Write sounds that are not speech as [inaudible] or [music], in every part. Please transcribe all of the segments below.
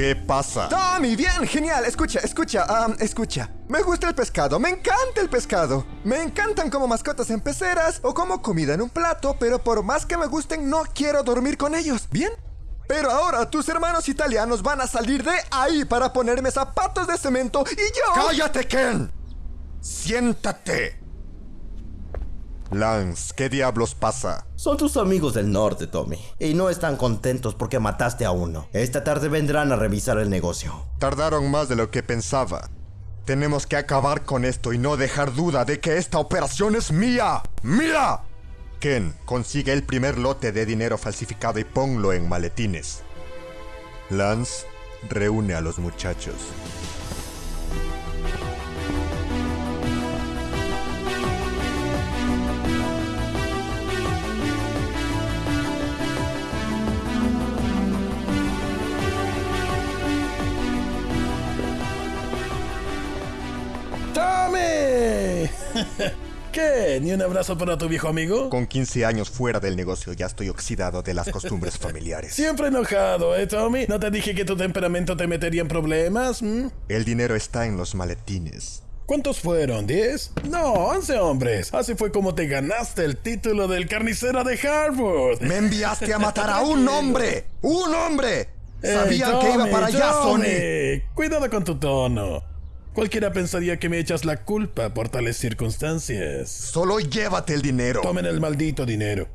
¿Qué pasa? Tommy, bien, genial. Escucha, escucha, um, escucha. Me gusta el pescado, me encanta el pescado. Me encantan como mascotas en peceras o como comida en un plato, pero por más que me gusten, no quiero dormir con ellos. ¿Bien? Pero ahora tus hermanos italianos van a salir de ahí para ponerme zapatos de cemento y yo... ¡Cállate, Ken! ¡Siéntate! Lance, ¿qué diablos pasa? Son tus amigos del norte, Tommy. Y no están contentos porque mataste a uno. Esta tarde vendrán a revisar el negocio. Tardaron más de lo que pensaba. Tenemos que acabar con esto y no dejar duda de que esta operación es mía. ¡Mira! Ken, consigue el primer lote de dinero falsificado y ponlo en maletines. Lance, reúne a los muchachos. [laughs] ¿Qué? ¿Ni un abrazo para tu viejo amigo? Con 15 años fuera del negocio ya estoy oxidado de las costumbres [laughs] familiares. Siempre enojado, ¿eh, Tommy? ¿No te dije que tu temperamento te metería en problemas? ¿Mm? El dinero está en los maletines. ¿Cuántos fueron? ¿Diez? No, once hombres. Así fue como te ganaste el título del carnicero de Harvard. ¡Me enviaste a matar a [laughs] un hombre! ¡Un hombre! Sabían que iba para allá, Tommy, Sony. Cuidado con tu tono. Cualquiera pensaría que me echas la culpa por tales circunstancias. Solo llévate el dinero. Tomen el maldito dinero.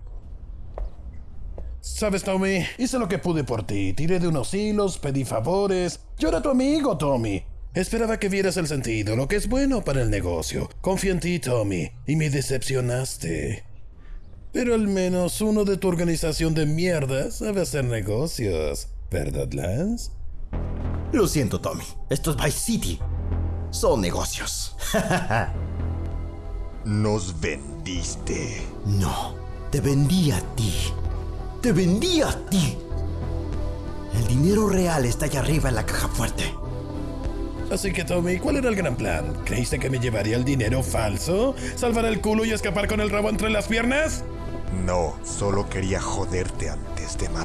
Sabes, Tommy, hice lo que pude por ti. Tiré de unos hilos, pedí favores. Yo era tu amigo, Tommy. Esperaba que vieras el sentido, lo que es bueno para el negocio. Confío en ti, Tommy, y me decepcionaste. Pero al menos uno de tu organización de mierda sabe hacer negocios. ¿Verdad, Lance? Lo siento, Tommy. Esto es Vice City. Son negocios. [laughs] Nos vendiste. No, te vendí a ti. Te vendí a ti. El dinero real está allá arriba en la caja fuerte. Así que, Tommy, ¿cuál era el gran plan? ¿Creíste que me llevaría el dinero falso? ¿Salvar el culo y escapar con el rabo entre las piernas? No, solo quería joderte antes de matarte.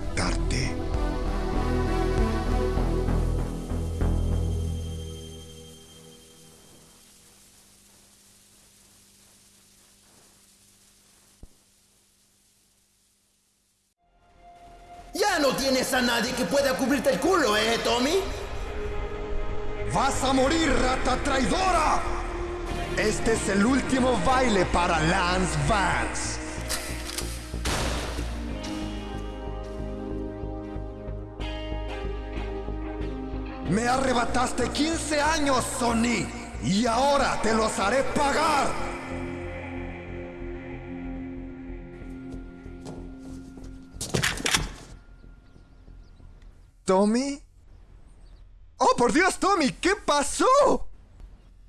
Tienes a nadie que pueda cubrirte el culo, ¿eh, Tommy? ¡Vas a morir, rata traidora! Este es el último baile para Lance Vance. Me arrebataste 15 años, Sony, y ahora te los haré pagar. ¿Tommy? ¡Oh, por Dios, Tommy! ¿Qué pasó?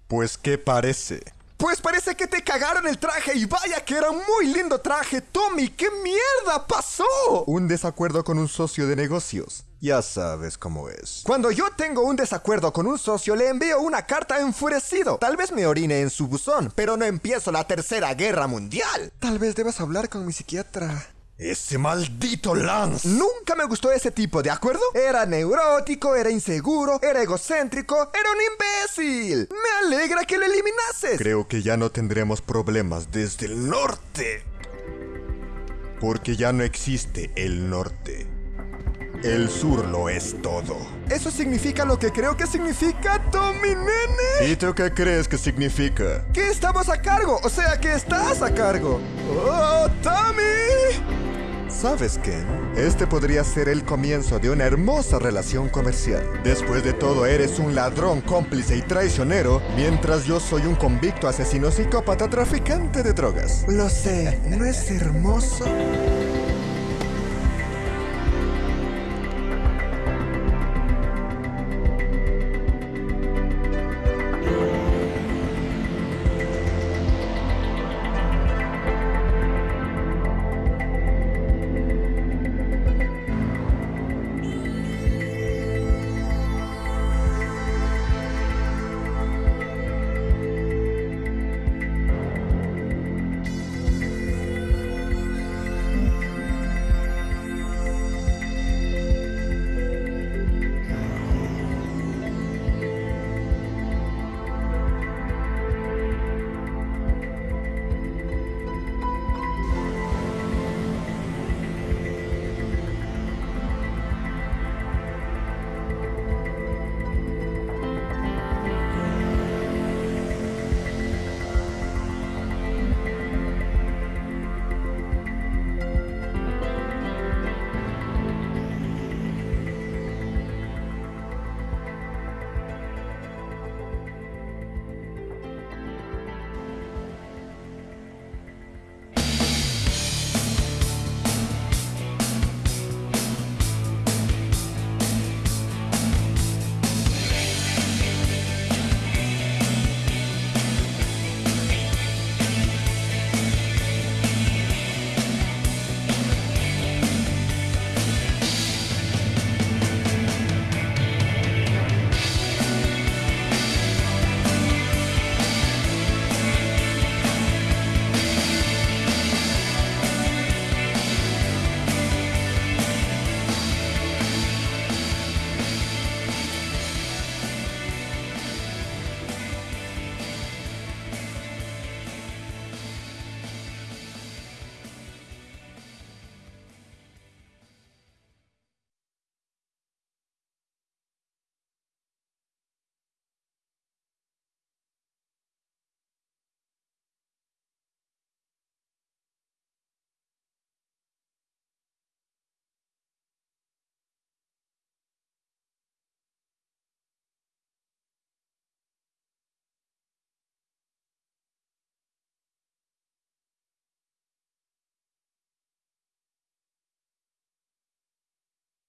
Pues, ¿qué parece? Pues parece que te cagaron el traje y vaya que era un muy lindo traje, Tommy. ¿Qué mierda pasó? Un desacuerdo con un socio de negocios. Ya sabes cómo es. Cuando yo tengo un desacuerdo con un socio, le envío una carta enfurecido. Tal vez me orine en su buzón, pero no empiezo la tercera guerra mundial. Tal vez debas hablar con mi psiquiatra. Ese maldito Lance. Nunca me gustó ese tipo, ¿de acuerdo? Era neurótico, era inseguro, era egocéntrico, era un imbécil. Me alegra que lo eliminases. Creo que ya no tendremos problemas desde el norte. Porque ya no existe el norte. El sur lo es todo. Eso significa lo que creo que significa, Tommy Nene. ¿Y tú qué crees que significa? Que estamos a cargo, o sea que estás a cargo. ¡Oh, Tommy! ¿Sabes, Ken? Este podría ser el comienzo de una hermosa relación comercial. Después de todo, eres un ladrón, cómplice y traicionero, mientras yo soy un convicto asesino psicópata traficante de drogas. Lo sé, ¿no es hermoso?